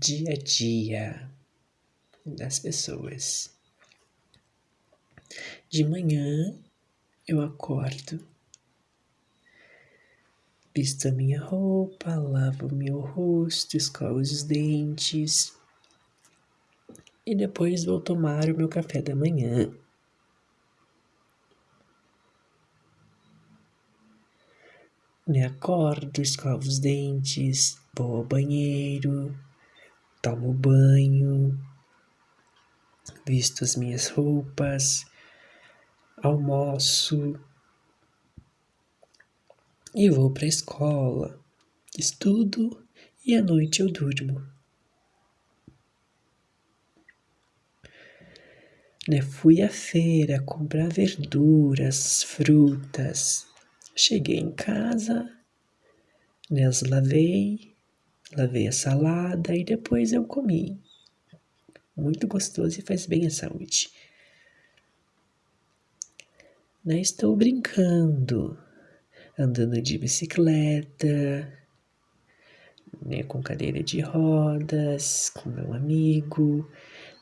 dia a dia das pessoas. De manhã eu acordo, visto a minha roupa, lavo meu rosto, escovo os dentes e depois vou tomar o meu café da manhã. Me acordo, escovo os dentes, vou ao banheiro, tomo banho, visto as minhas roupas, almoço e vou para a escola, estudo e à noite eu durmo. Né, fui à feira comprar verduras, frutas, Cheguei em casa, né, as lavei, lavei a salada e depois eu comi. Muito gostoso e faz bem à saúde. Né, estou brincando, andando de bicicleta, né, com cadeira de rodas, com meu amigo,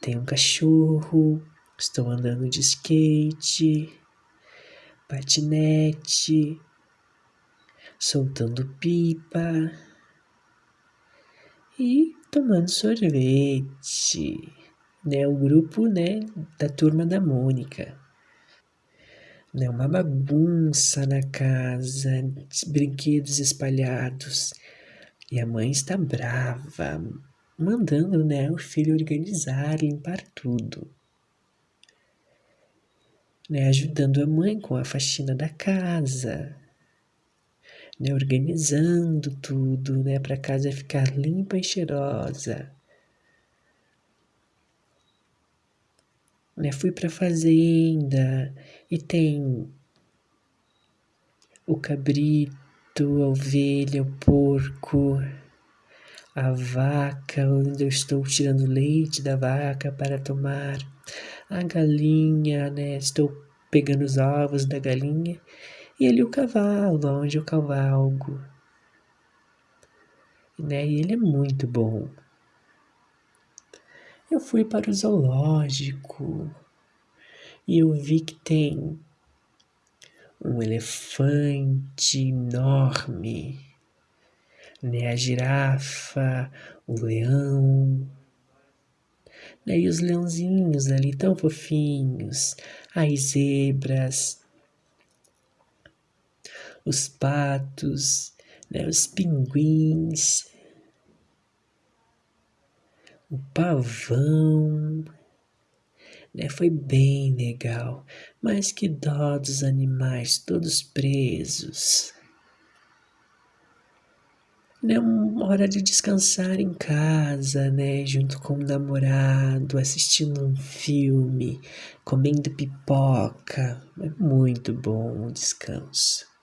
tenho um cachorro, estou andando de skate, patinete, soltando pipa e tomando sorvete, né? O grupo, né, da turma da Mônica. Né, uma bagunça na casa, brinquedos espalhados. E a mãe está brava, mandando, né, o filho organizar, limpar tudo. Né, ajudando a mãe com a faxina da casa, né, organizando tudo, né, para casa ficar limpa e cheirosa. Né, fui para fazenda e tem o cabrito, a ovelha, o porco, a vaca, onde eu estou tirando leite da vaca para tomar, a galinha, né, estou pegando os ovos da galinha e ali o cavalo, onde eu cavalgo. Né? E ele é muito bom. Eu fui para o zoológico e eu vi que tem um elefante enorme, né? A girafa, o leão, né? E os leãozinhos ali tão fofinhos, as zebras, os patos, né, os pinguins, o pavão. Né, foi bem legal, mas que dó dos animais todos presos. Né, uma hora de descansar em casa, né, junto com o namorado, assistindo um filme, comendo pipoca. É muito bom o descanso.